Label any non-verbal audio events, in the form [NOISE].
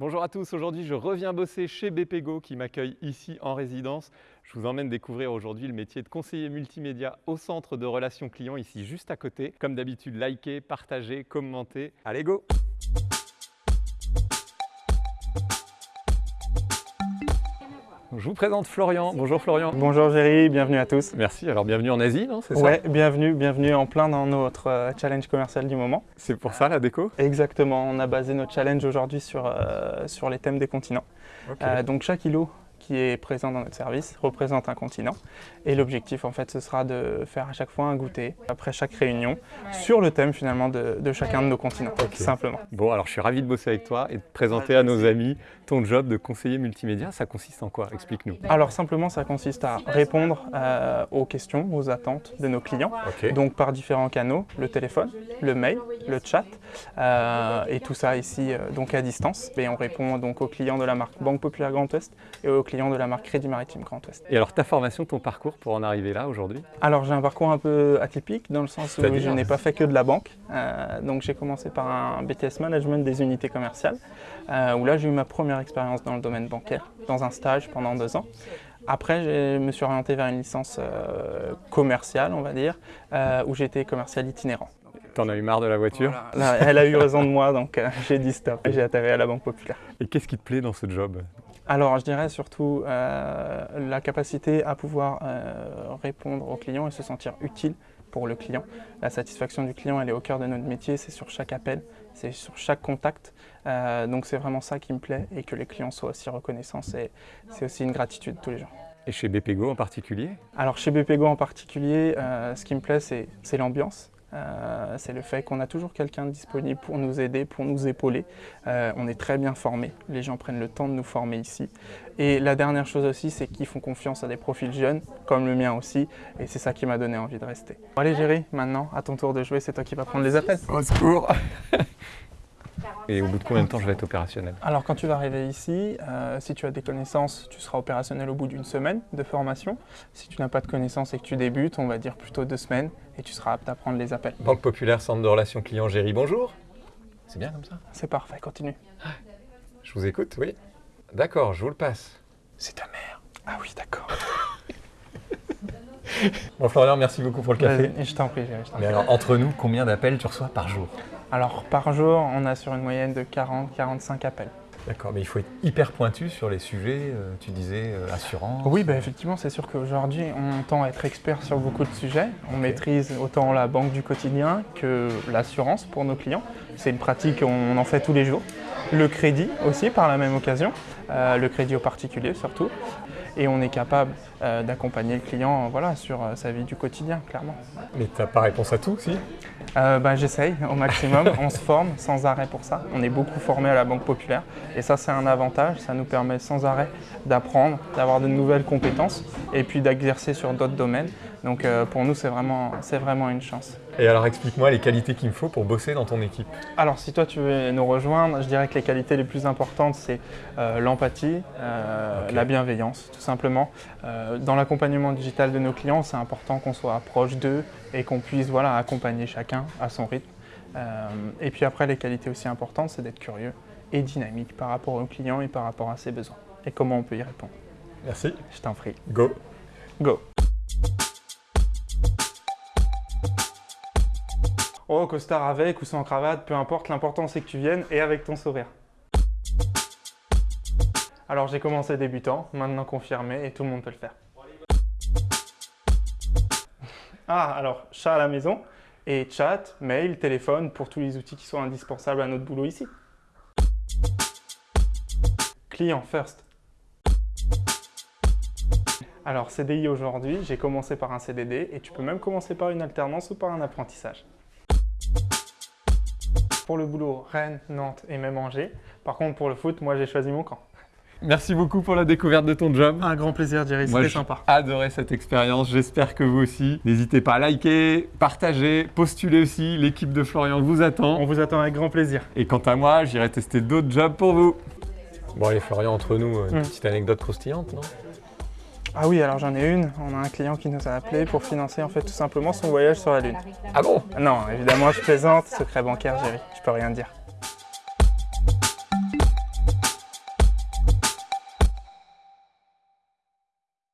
Bonjour à tous, aujourd'hui je reviens bosser chez BPGO qui m'accueille ici en résidence. Je vous emmène découvrir aujourd'hui le métier de conseiller multimédia au centre de relations clients ici juste à côté. Comme d'habitude, likez, partagez, commentez. Allez go Je vous présente Florian. Bonjour Florian. Bonjour Géry, bienvenue à tous. Merci, alors bienvenue en Asie, non C'est ça Ouais, bienvenue, bienvenue en plein dans notre euh, challenge commercial du moment. C'est pour ça la déco? Exactement, on a basé notre challenge aujourd'hui sur, euh, sur les thèmes des continents. Euh, donc chaque îlot qui est présent dans notre service représente un continent. Et l'objectif, en fait, ce sera de faire à chaque fois un goûter, après chaque réunion, sur le thème finalement de, de chacun de nos continents, tout simplement. Bon, alors je suis ravi de bosser avec toi et de présenter à nos amis ton job de conseiller multimédia. Ça consiste en quoi? Explique-nous. Alors simplement, ça consiste à répondre euh, aux questions, aux attentes de nos clients, donc par différents canaux, le téléphone, le mail, le chat, euh, et tout ça ici euh, donc à distance. Et on répond donc aux clients de la marque Banque Populaire Grand Ouest et aux clients de la marque Crédit Maritime Grand Ouest. Et alors ta formation, ton parcours pour en arriver là aujourd'hui? Alors j'ai un parcours un peu atypique dans le sens où je n'ai pas fait que de la banque. Euh, donc j'ai commencé par un BTS Management des unités commerciales, euh, où là j'ai eu ma première expérience dans le domaine bancaire, dans un stage pendant deux ans. Après, je me suis orienté vers une licence euh, commerciale, on va dire, euh, où j'étais commercial itinérant. T'en as eu marre de la voiture? Là, elle a eu raison de moi, donc euh, j'ai dit stop et j'ai atterri à la Banque Populaire. Et qu'est-ce qui te plaît dans ce job? Alors, je dirais surtout euh, la capacité à pouvoir euh, répondre aux clients et se sentir utile pour le client. La satisfaction du client, elle est au cœur de notre métier, c'est sur chaque appel, c'est sur chaque contact. Euh, donc, c'est vraiment ça qui me plaît et que les clients soient aussi reconnaissants, c'est aussi une gratitude tous les jours. Et chez BPGO en particulier? Alors chez BPGO en particulier, euh, ce qui me plaît, c'est l'ambiance. Euh, c'est le fait qu'on a toujours quelqu'un disponible pour nous aider, pour nous épauler. Euh, on est très bien formés, les gens prennent le temps de nous former ici. Et la dernière chose aussi, c'est qu'ils font confiance à des profils jeunes, comme le mien aussi, et c'est ça qui m'a donné envie de rester. Bon, allez Géry, maintenant, à ton tour de jouer, c'est toi qui vas prendre les appels. Au secours [LAUGHS] Et au bout de combien de temps je vais être opérationnel Alors quand tu vas arriver ici, euh, si tu as des connaissances, tu seras opérationnel au bout d'une semaine de formation. Si tu n'as pas de connaissances et que tu débutes, on va dire plutôt deux semaines, et tu seras apte à prendre les appels. Banque Populaire, Centre de Relations Clients, Géry, bonjour C'est bien comme ça? C'est parfait, continue. Je vous écoute, oui D'accord, je vous le passe. C'est ta mère. Ah oui, d'accord. Bon Florian, merci beaucoup pour le café. Je t'en prie, Géry, je t'en Mais alors, entre nous, combien d'appels tu reçois par jour? Alors, par jour, on a sur une moyenne de 40-45 appels. D'accord, mais il faut être hyper pointu sur les sujets, euh, tu disais euh, assurance. Oui, bah, effectivement, c'est sûr qu'aujourd'hui, on tend à être expert sur beaucoup de sujets. On maîtrise autant la banque du quotidien que l'assurance pour nos clients. C'est une pratique, on en fait tous les jours. Le crédit aussi, par la même occasion. Euh, le crédit aux particuliers surtout. Et on est capable euh, d'accompagner le client voilà, sur euh, sa vie du quotidien, clairement. Mais t'as pas réponse à tout, si? Euh, bah, J'essaye au maximum, [LAUGHS] on se forme sans arrêt pour ça. On est beaucoup formé à la Banque Populaire et ça c'est un avantage, ça nous permet sans arrêt d'apprendre, d'avoir de nouvelles compétences et puis d'exercer sur d'autres domaines. Donc euh, pour nous c'est vraiment, c'est vraiment une chance. Et alors explique-moi les qualités qu'il me faut pour bosser dans ton équipe. Alors si toi tu veux nous rejoindre, je dirais que les qualités les plus importantes c'est euh, l'empathie, euh, la bienveillance tout simplement. Euh, dans l'accompagnement digital de nos clients c'est important qu'on soit proche d'eux et qu'on puisse voilà, accompagner chacun à son rythme. Et puis après les qualités aussi importantes c'est d'être curieux et dynamique par rapport aux clients et par rapport à ses besoins. Et comment on peut y répondre? Merci. Je t'en prie. Go. Go Oh, costard avec ou sans cravate, peu importe, l'important c'est que tu viennes et avec ton sourire. Alors j'ai commencé débutant, maintenant confirmé et tout le monde peut le faire. Ah, alors chat à la maison et chat, mail, téléphone pour tous les outils qui sont indispensables à notre boulot ici. Client first. Alors CDI aujourd'hui, j'ai commencé par un CDD et tu peux même commencer par une alternance ou par un apprentissage. Pour le boulot, Rennes, Nantes et même Angers. Par contre, pour le foot, moi j'ai choisi mon camp. Merci beaucoup pour la découverte de ton job. Un grand plaisir, Jerry, Moi, c'était j'ai sympa. adoré cette expérience. J'espère que vous aussi. N'hésitez pas à liker, partager, postuler aussi. L'équipe de Florian vous attend. On vous attend avec grand plaisir. Et quant à moi, j'irai tester d'autres jobs pour vous. Bon, allez, Florian, entre nous, une Mm. petite anecdote croustillante, non? Ah oui, alors j'en ai une. On a un client qui nous a appelé pour financer en fait tout simplement son voyage sur la Lune. Ah bon? Non, évidemment, je plaisante. Secret bancaire, Jerry. Je peux rien dire.